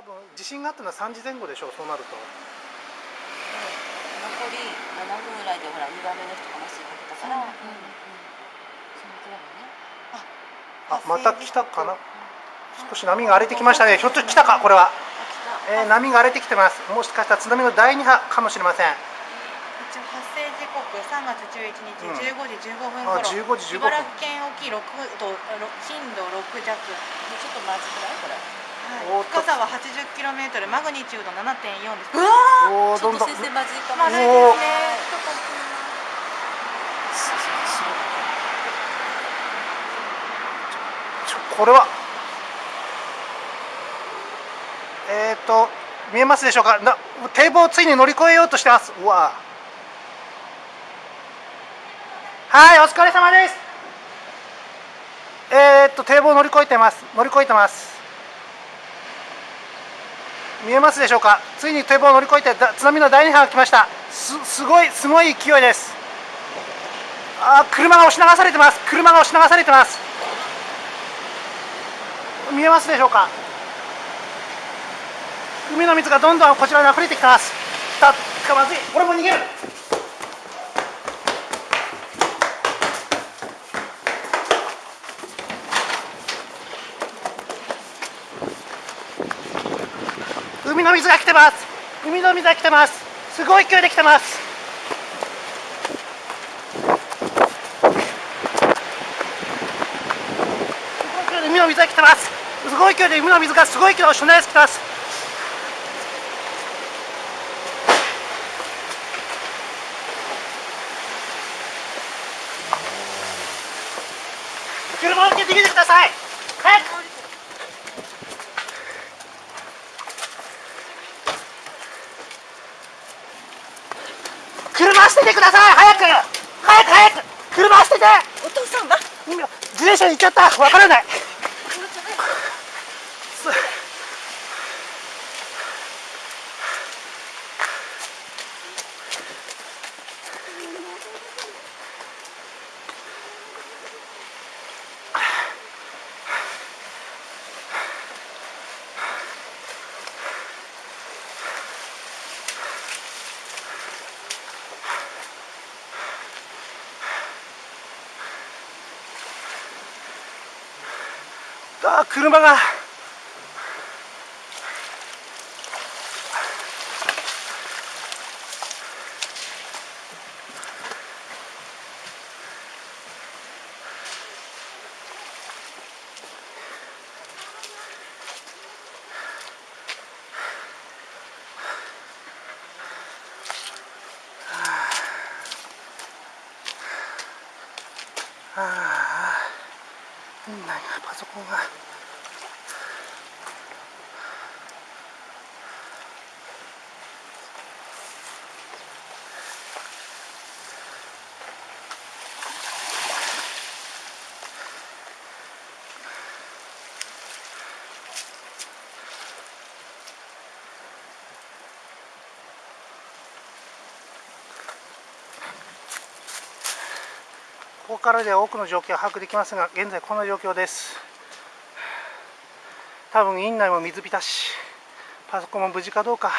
多分地震があったのは3時前後でしょうそうなると。残り7分ぐらいでほら2番目の人が麻酔かけたから、うんうん、そのくらいね。あまた来たかな？少し波が荒れてきましたね。ひょっと来たかこれは、えー、波が荒れてきてます。もしかしたら津波の第2波かもしれません。一応発生時刻3月11日15時15分頃、あ15時15分。茨城県沖6度震度6弱、ちょっとまずくない？これはい、深さは 80km マグニチュード7.4です。うわおーどんどん。ちょっと先生まずいかも。まずいですね。これは。えっ、ー、と見えますでしょうか？な堤防をついに乗り越えようとしてます。うわ。はいお疲れ様です。えっ、ー、と堤防を乗り越えてます。乗り越えてます見えますでしょうか？ついに堤防を乗り越えて津波の第2波が来ました。すすごいすごい勢いです。あ車が押し流されてます。車が押し流されてます。見えますでしょうか？海の水がどんどんこちらに溢れてきてます。来たかまずい。俺も逃げる。海の水が来てます。海の水が来てます。すごい勢いで来てます。海の水が来てます。すごい勢いで海の水がすごい勢いで押し流してきてます。車を降りて逃げてください。早く車捨ててください早く早く早く車捨てて。お父さんが今自転車に行っちゃった。わからないあー車がああなんかパソコンがここからでは多くの状況を把握できますが現在この状況です。多分院内も水浸しパソコンも無事かどうか。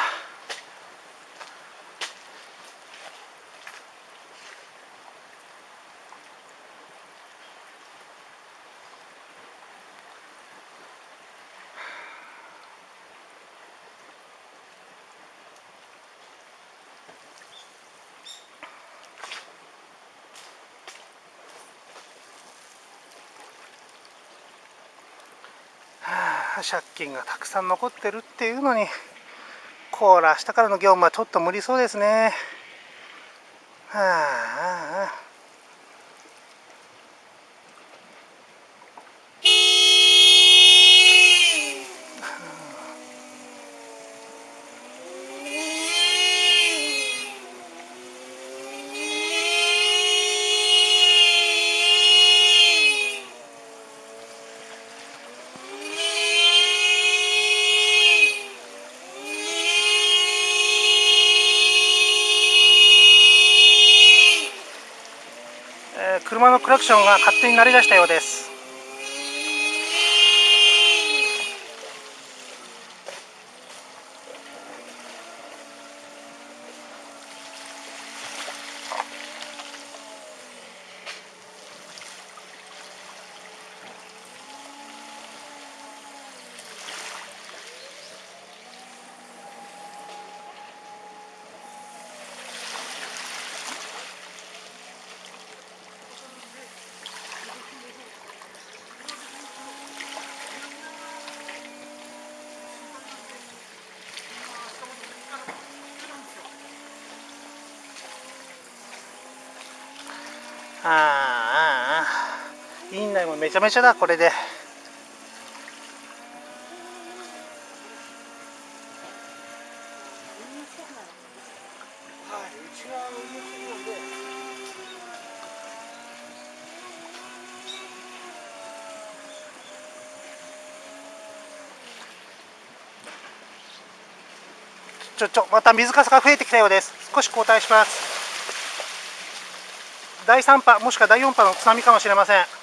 借金がたくさん残ってるっていうのにコーラ明日からの業務はちょっと無理そうですね。はあ。車のクラクションが勝手に鳴り出したようです。台もめちゃめちゃだこれで。はいうちは運用するのでちょちょまた水かさが増えてきたようです。少し交代します。第3波もしくは第4波の津波かもしれません。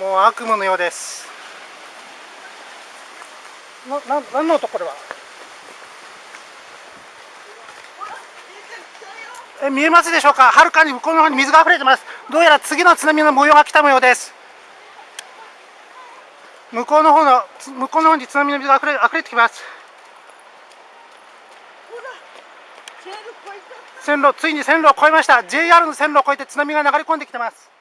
もう悪夢のようです。なな何の音これはえ見えますでしょうか？はるかに向こうの方に水が溢れてます。どうやら次の津波の模様が来た模様です。向こうの方の向こうの方に津波の水が溢れ溢れてきます。線路ついに線路を越えました。JR の線路を越えて津波が流れ込んできてます。